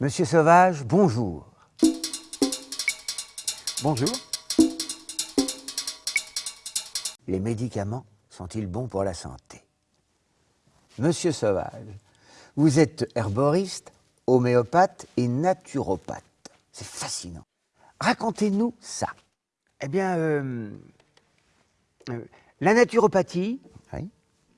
Monsieur Sauvage, bonjour. Bonjour. Les médicaments sont-ils bons pour la santé? Monsieur Sauvage, vous êtes herboriste, homéopathe et naturopathe. C'est fascinant. Racontez-nous ça. Eh bien, euh, euh, la naturopathie, Oui.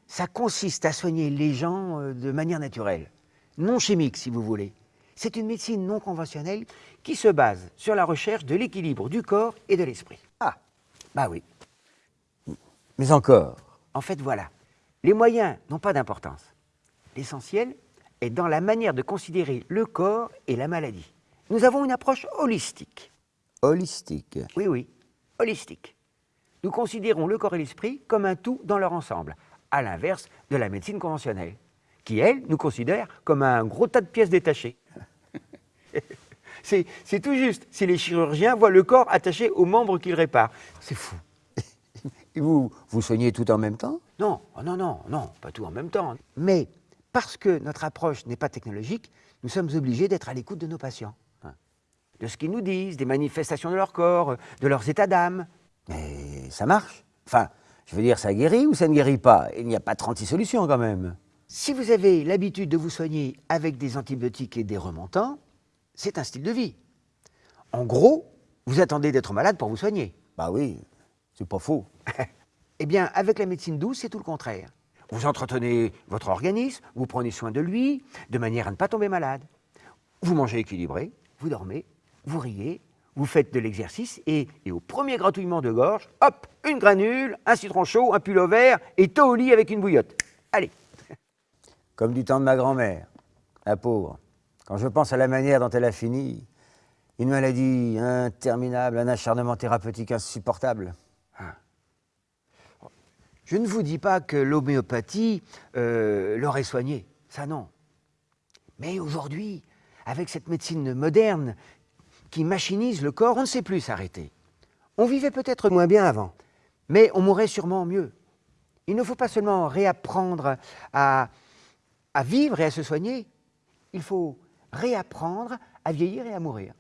ça consiste à soigner les gens euh, de manière naturelle, non chimique si vous voulez. C'est une médecine non conventionnelle qui se base sur la recherche de l'équilibre du corps et de l'esprit. Ah, Bah oui. mais encore. En fait, voilà. Les moyens n'ont pas d'importance. L'essentiel est dans la manière de considérer le corps et la maladie. Nous avons une approche holistique. Holistique. Oui, oui, holistique. Nous considérons le corps et l'esprit comme un tout dans leur ensemble, à l'inverse de la médecine conventionnelle, qui, elle, nous considère comme un gros tas de pièces détachées. C'est tout juste si les chirurgiens voient le corps attaché aux membres qu'ils réparent. C'est fou. Et vous, vous soignez tout en même temps? Non, oh non, non, non, pas tout en même temps. Mais parce que notre approche n'est pas technologique, nous sommes obligés d'être à l'écoute de nos patients. hein. De ce qu'ils nous disent, des manifestations de leur corps, de leurs états d'âme. Mais ça marche? Enfin, je veux dire, ça guérit ou ça ne guérit pas? Il n'y a pas 36 solutions quand même. Si vous avez l'habitude de vous soigner avec des antibiotiques et des remontants, c'est un style de vie. En gros, vous attendez d'être malade pour vous soigner. Bah oui, c'est pas faux. Eh bien, avec la médecine douce, c'est tout le contraire. Vous entretenez votre organisme, vous prenez soin de lui, de manière à ne pas tomber malade. Vous mangez équilibré, vous dormez, vous riez, vous faites de l'exercice et, et au premier gratouillement de gorge, hop, une granule, un citron chaud, un pull au vert et tôt au lit avec une bouillotte. Allez, Comme du temps de ma grand-mère, la pauvre. Quand je pense à la manière dont elle a fini, une maladie interminable, un acharnement thérapeutique insupportable. je ne vous dis pas que l'homéopathie euh, l'aurait soigné, ça non. Mais aujourd'hui, avec cette médecine moderne qui machinise le corps, on ne sait plus s'arrêter. On vivait peut-être moins bien avant, mais on mourrait sûrement mieux. Il ne faut pas seulement réapprendre à, à vivre et à se soigner, il faut réapprendre à vieillir et à mourir.